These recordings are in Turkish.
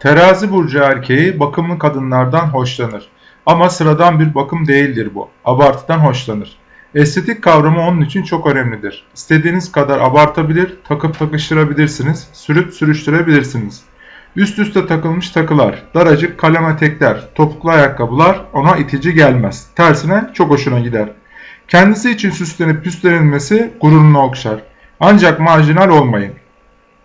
Terazi burcu erkeği bakımlı kadınlardan hoşlanır. Ama sıradan bir bakım değildir bu. Abartıdan hoşlanır. Estetik kavramı onun için çok önemlidir. İstediğiniz kadar abartabilir, takıp takıştırabilirsiniz, sürüp sürüştürebilirsiniz. Üst üste takılmış takılar, daracık kalem etekler, topuklu ayakkabılar ona itici gelmez. Tersine çok hoşuna gider. Kendisi için süslenip püslenilmesi gururunu okşar. Ancak marjinal olmayın.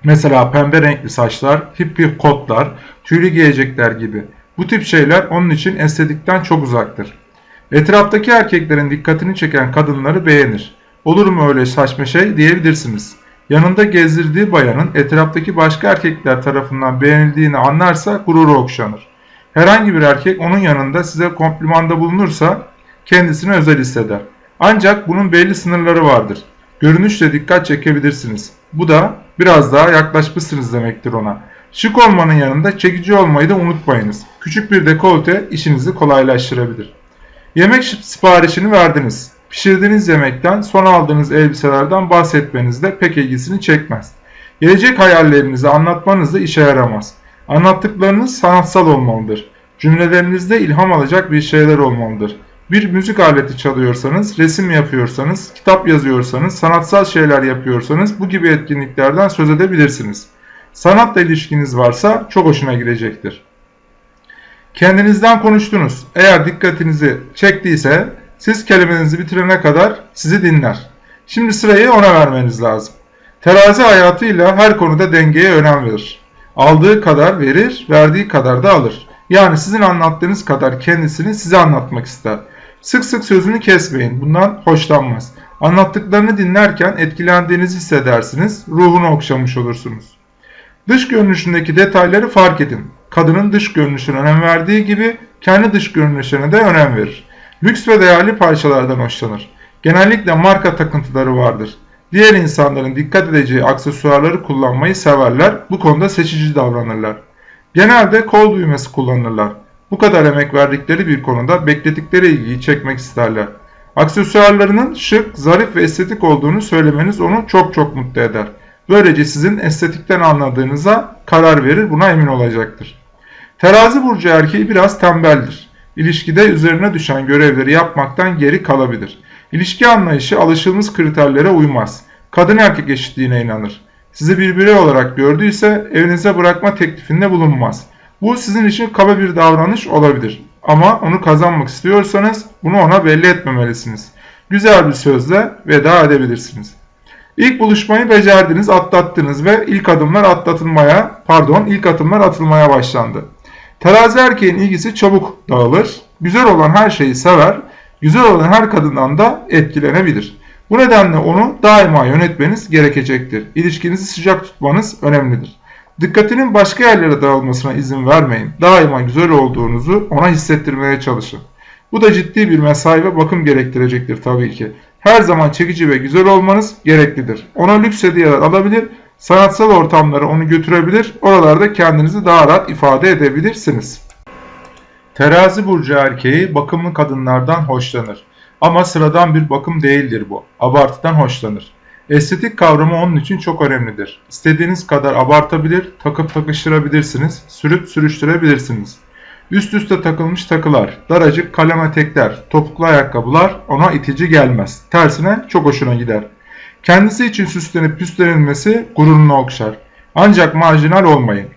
Mesela pembe renkli saçlar, hippie kotlar, tüylü giyecekler gibi. Bu tip şeyler onun için estetikten çok uzaktır. Etraftaki erkeklerin dikkatini çeken kadınları beğenir. Olur mu öyle saçma şey diyebilirsiniz. Yanında gezdirdiği bayanın etraftaki başka erkekler tarafından beğenildiğini anlarsa gururu okşanır. Herhangi bir erkek onun yanında size komplimanda bulunursa kendisini özel hisseder. Ancak bunun belli sınırları vardır. Görünüşle dikkat çekebilirsiniz. Bu da biraz daha yaklaşmışsınız demektir ona. Şık olmanın yanında çekici olmayı da unutmayınız. Küçük bir dekolte işinizi kolaylaştırabilir. Yemek siparişini verdiniz. Pişirdiğiniz yemekten, son aldığınız elbiselerden bahsetmeniz de pek ilgisini çekmez. Gelecek hayallerinizi anlatmanız da işe yaramaz. Anlattıklarınız sanatsal olmalıdır. Cümlelerinizde ilham alacak bir şeyler olmalıdır. Bir müzik aleti çalıyorsanız, resim yapıyorsanız, kitap yazıyorsanız, sanatsal şeyler yapıyorsanız bu gibi etkinliklerden söz edebilirsiniz. Sanatla ilişkiniz varsa çok hoşuna girecektir. Kendinizden konuştunuz. Eğer dikkatinizi çektiyse siz kelimenizi bitirene kadar sizi dinler. Şimdi sırayı ona vermeniz lazım. Terazi hayatıyla her konuda dengeye önem verir. Aldığı kadar verir, verdiği kadar da alır. Yani sizin anlattığınız kadar kendisini size anlatmak ister. Sık sık sözünü kesmeyin. Bundan hoşlanmaz. Anlattıklarını dinlerken etkilendiğinizi hissedersiniz. Ruhunu okşamış olursunuz. Dış görünüşündeki detayları fark edin. Kadının dış görünüşüne önem verdiği gibi kendi dış görünüşüne de önem verir. Lüks ve değerli parçalardan hoşlanır. Genellikle marka takıntıları vardır. Diğer insanların dikkat edeceği aksesuarları kullanmayı severler. Bu konuda seçici davranırlar. Genelde kol düğmesi kullanırlar. Bu kadar emek verdikleri bir konuda bekledikleri ilgiyi çekmek isterler. Aksesuarlarının şık, zarif ve estetik olduğunu söylemeniz onu çok çok mutlu eder. Böylece sizin estetikten anladığınıza karar verir, buna emin olacaktır. Terazi burcu erkeği biraz tembeldir. İlişkide üzerine düşen görevleri yapmaktan geri kalabilir. İlişki anlayışı alışılmış kriterlere uymaz. Kadın erkek eşitliğine inanır. Sizi bir birey olarak gördüyse evinize bırakma teklifinde bulunmaz. Bu sizin için kaba bir davranış olabilir. Ama onu kazanmak istiyorsanız bunu ona belli etmemelisiniz. Güzel bir sözle veda edebilirsiniz. İlk buluşmayı becerdiniz, atlattınız ve ilk adımlar atlatılmaya, pardon, ilk adımlar atılmaya başlandı. Terazi erkeğin ilgisi çabuk dağılır, güzel olan her şeyi sever, güzel olan her kadından da etkilenebilir. Bu nedenle onu daima yönetmeniz gerekecektir. İlişkinizi sıcak tutmanız önemlidir. Dikkatinin başka yerlere dağılmasına izin vermeyin. Daima güzel olduğunuzu ona hissettirmeye çalışın. Bu da ciddi bir mesai ve bakım gerektirecektir tabii ki. Her zaman çekici ve güzel olmanız gereklidir. Ona lüks hediyeler alabilir, sanatsal ortamlara onu götürebilir, oralarda kendinizi daha rahat ifade edebilirsiniz. Terazi burcu erkeği bakımlı kadınlardan hoşlanır. Ama sıradan bir bakım değildir bu. Abartıdan hoşlanır. Estetik kavramı onun için çok önemlidir. İstediğiniz kadar abartabilir, takıp takıştırabilirsiniz, sürüp sürüştürebilirsiniz. Üst üste takılmış takılar, daracık kalem etekler, topuklu ayakkabılar ona itici gelmez. Tersine çok hoşuna gider. Kendisi için süslenip püslenilmesi gururunu okşar. Ancak marjinal olmayın.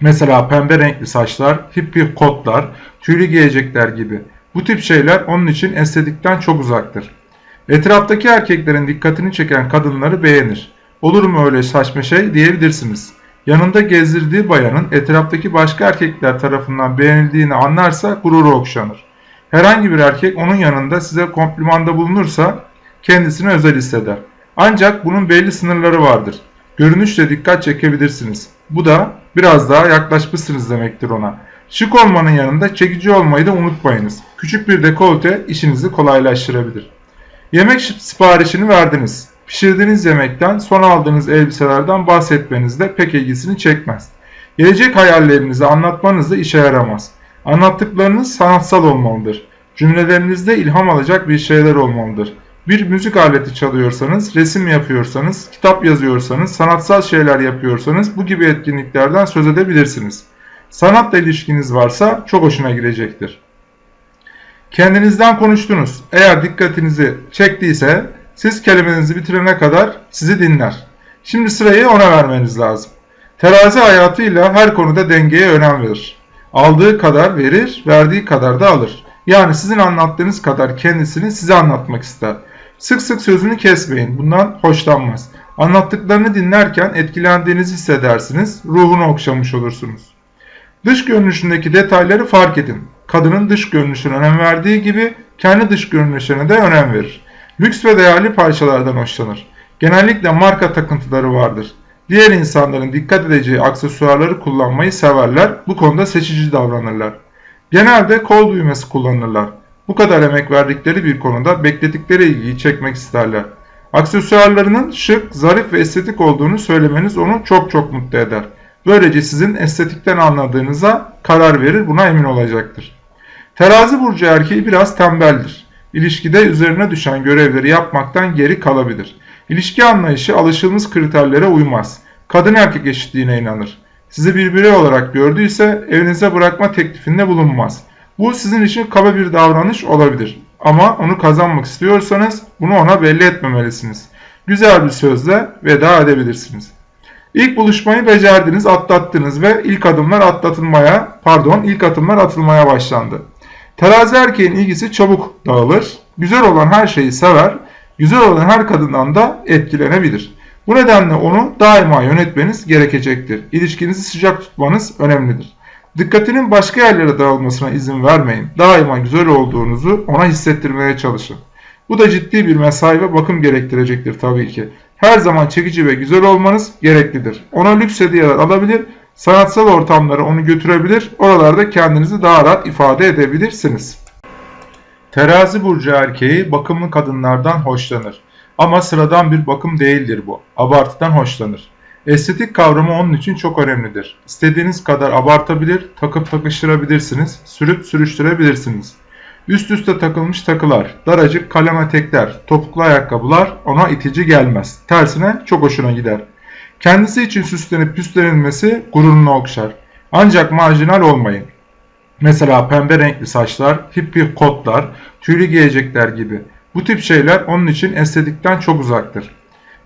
Mesela pembe renkli saçlar, hippie kotlar, tüylü giyecekler gibi. Bu tip şeyler onun için estetikten çok uzaktır. Etraftaki erkeklerin dikkatini çeken kadınları beğenir. Olur mu öyle saçma şey diyebilirsiniz. Yanında gezdirdiği bayanın etraftaki başka erkekler tarafından beğenildiğini anlarsa gururu okşanır. Herhangi bir erkek onun yanında size komplimanda bulunursa kendisini özel hisseder. Ancak bunun belli sınırları vardır. Görünüşle dikkat çekebilirsiniz. Bu da biraz daha yaklaşmışsınız demektir ona. Şık olmanın yanında çekici olmayı da unutmayınız. Küçük bir dekolte işinizi kolaylaştırabilir. Yemek siparişini verdiniz. Pişirdiğiniz yemekten, son aldığınız elbiselerden bahsetmeniz de pek ilgisini çekmez. Gelecek hayallerinizi anlatmanız da işe yaramaz. Anlattıklarınız sanatsal olmalıdır. Cümlelerinizde ilham alacak bir şeyler olmalıdır. Bir müzik aleti çalıyorsanız, resim yapıyorsanız, kitap yazıyorsanız, sanatsal şeyler yapıyorsanız bu gibi etkinliklerden söz edebilirsiniz. Sanatla ilişkiniz varsa çok hoşuna gidecektir. Kendinizden konuştunuz. Eğer dikkatinizi çektiyse siz kelimenizi bitirene kadar sizi dinler. Şimdi sırayı ona vermeniz lazım. Terazi hayatıyla her konuda dengeye önem verir. Aldığı kadar verir, verdiği kadar da alır. Yani sizin anlattığınız kadar kendisini size anlatmak ister. Sık sık sözünü kesmeyin. Bundan hoşlanmaz. Anlattıklarını dinlerken etkilendiğinizi hissedersiniz. Ruhunu okşamış olursunuz. Dış görünüşündeki detayları fark edin. Kadının dış görünüşüne önem verdiği gibi kendi dış görünüşüne de önem verir. Lüks ve değerli parçalardan hoşlanır. Genellikle marka takıntıları vardır. Diğer insanların dikkat edeceği aksesuarları kullanmayı severler. Bu konuda seçici davranırlar. Genelde kol düğmesi kullanırlar. Bu kadar emek verdikleri bir konuda bekledikleri ilgiyi çekmek isterler. Aksesuarlarının şık, zarif ve estetik olduğunu söylemeniz onu çok çok mutlu eder. Böylece sizin estetikten anladığınıza karar verir, buna emin olacaktır. Terazi burcu erkeği biraz tembeldir. İlişkide üzerine düşen görevleri yapmaktan geri kalabilir. İlişki anlayışı alışılmış kriterlere uymaz. Kadın erkek eşitliğine inanır. Sizi bir birey olarak gördüyse evinize bırakma teklifinde bulunmaz. Bu sizin için kaba bir davranış olabilir. Ama onu kazanmak istiyorsanız bunu ona belli etmemelisiniz. Güzel bir sözle veda edebilirsiniz. İlk buluşmayı becerdiniz, atlattınız ve ilk adımlar atlatılmaya, pardon, ilk adımlar atılmaya başlandı. Terazi erkeğin ilgisi çabuk dağılır. Güzel olan her şeyi sever. Güzel olan her kadından da etkilenebilir. Bu nedenle onu daima yönetmeniz gerekecektir. İlişkinizi sıcak tutmanız önemlidir. Dikkatinin başka yerlere dağılmasına izin vermeyin. Daima güzel olduğunuzu ona hissettirmeye çalışın. Bu da ciddi bir mesai ve bakım gerektirecektir tabii ki. Her zaman çekici ve güzel olmanız gereklidir. Ona lüks hediyeler alabilir, sanatsal ortamlara onu götürebilir, oralarda kendinizi daha rahat ifade edebilirsiniz. Terazi burcu erkeği bakımlı kadınlardan hoşlanır. Ama sıradan bir bakım değildir bu. Abartıdan hoşlanır. Estetik kavramı onun için çok önemlidir. İstediğiniz kadar abartabilir, takıp takıştırabilirsiniz, sürüp sürüştürebilirsiniz. Üst üste takılmış takılar, daracık kalem etekler, topuklu ayakkabılar ona itici gelmez. Tersine çok hoşuna gider. Kendisi için süslenip püslenilmesi gururunu okşar. Ancak marjinal olmayın. Mesela pembe renkli saçlar, hippie kotlar, tüylü giyecekler gibi. Bu tip şeyler onun için estetikten çok uzaktır.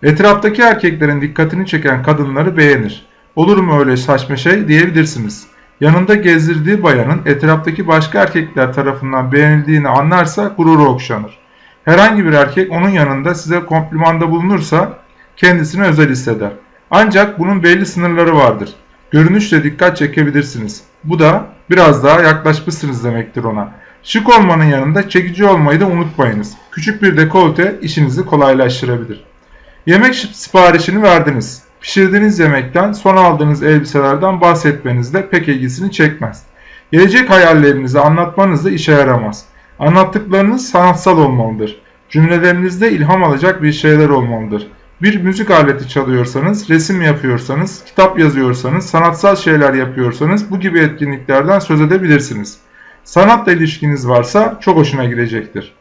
Etraftaki erkeklerin dikkatini çeken kadınları beğenir. Olur mu öyle saçma şey diyebilirsiniz. Yanında gezdirdiği bayanın etraftaki başka erkekler tarafından beğenildiğini anlarsa gururu okşanır. Herhangi bir erkek onun yanında size komplimanda bulunursa kendisini özel hisseder. Ancak bunun belli sınırları vardır. Görünüşle dikkat çekebilirsiniz. Bu da biraz daha yaklaşmışsınız demektir ona. Şık olmanın yanında çekici olmayı da unutmayınız. Küçük bir dekolte işinizi kolaylaştırabilir. Yemek siparişini verdiniz. Pişirdiğiniz yemekten, son aldığınız elbiselerden bahsetmeniz de pek ilgisini çekmez. Gelecek hayallerinizi anlatmanız da işe yaramaz. Anlattıklarınız sanatsal olmalıdır. Cümlelerinizde ilham alacak bir şeyler olmalıdır. Bir müzik aleti çalıyorsanız, resim yapıyorsanız, kitap yazıyorsanız, sanatsal şeyler yapıyorsanız bu gibi etkinliklerden söz edebilirsiniz. Sanatla ilişkiniz varsa çok hoşuna gidecektir.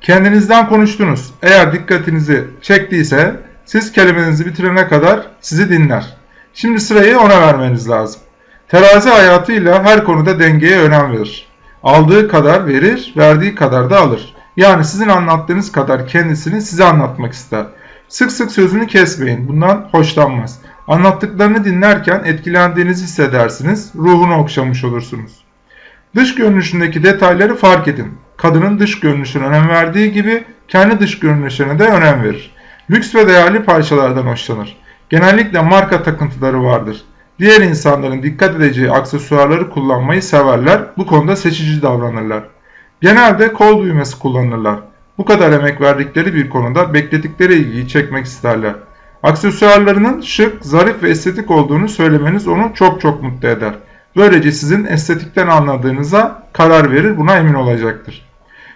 Kendinizden konuştunuz. Eğer dikkatinizi çektiyse siz kelimenizi bitirene kadar sizi dinler. Şimdi sırayı ona vermeniz lazım. Terazi hayatıyla her konuda dengeye önem verir. Aldığı kadar verir, verdiği kadar da alır. Yani sizin anlattığınız kadar kendisini size anlatmak ister. Sık sık sözünü kesmeyin. Bundan hoşlanmaz. Anlattıklarını dinlerken etkilendiğinizi hissedersiniz. Ruhunu okşamış olursunuz. Dış görünüşündeki detayları fark edin. Kadının dış görünüşüne önem verdiği gibi kendi dış görünüşüne de önem verir. Lüks ve değerli parçalardan hoşlanır. Genellikle marka takıntıları vardır. Diğer insanların dikkat edeceği aksesuarları kullanmayı severler. Bu konuda seçici davranırlar. Genelde kol düğmesi kullanırlar. Bu kadar emek verdikleri bir konuda bekledikleri ilgiyi çekmek isterler. Aksesuarlarının şık, zarif ve estetik olduğunu söylemeniz onu çok çok mutlu eder. Böylece sizin estetikten anladığınıza karar verir, buna emin olacaktır.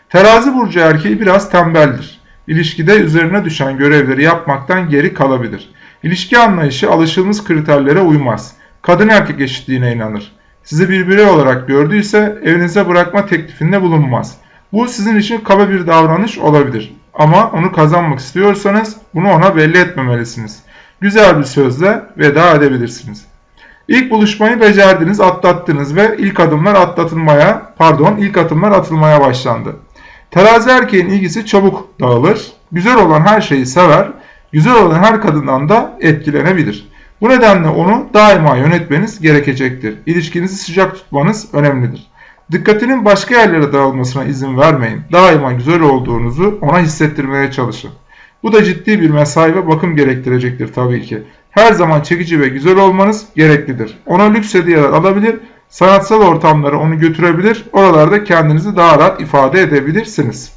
Terazi burcu erkeği biraz tembeldir. İlişkide üzerine düşen görevleri yapmaktan geri kalabilir. İlişki anlayışı alışılmış kriterlere uymaz. Kadın erkek eşitliğine inanır. Sizi bir birey olarak gördüyse evinize bırakma teklifinde bulunmaz. Bu sizin için kaba bir davranış olabilir. Ama onu kazanmak istiyorsanız bunu ona belli etmemelisiniz. Güzel bir sözle veda edebilirsiniz. İlk buluşmayı becerdiniz, atlattınız ve ilk adımlar atlatılmaya, pardon, ilk adımlar atılmaya başlandı. Terazi erkeğin ilgisi çabuk dağılır. Güzel olan her şeyi sever. Güzel olan her kadından da etkilenebilir. Bu nedenle onu daima yönetmeniz gerekecektir. İlişkinizi sıcak tutmanız önemlidir. Dikkatinin başka yerlere dağılmasına izin vermeyin. Daima güzel olduğunuzu ona hissettirmeye çalışın. Bu da ciddi bir mesai ve bakım gerektirecektir tabii ki. Her zaman çekici ve güzel olmanız gereklidir. Ona lüks hediyeler alabilir, sanatsal ortamlara onu götürebilir, oralarda kendinizi daha rahat ifade edebilirsiniz.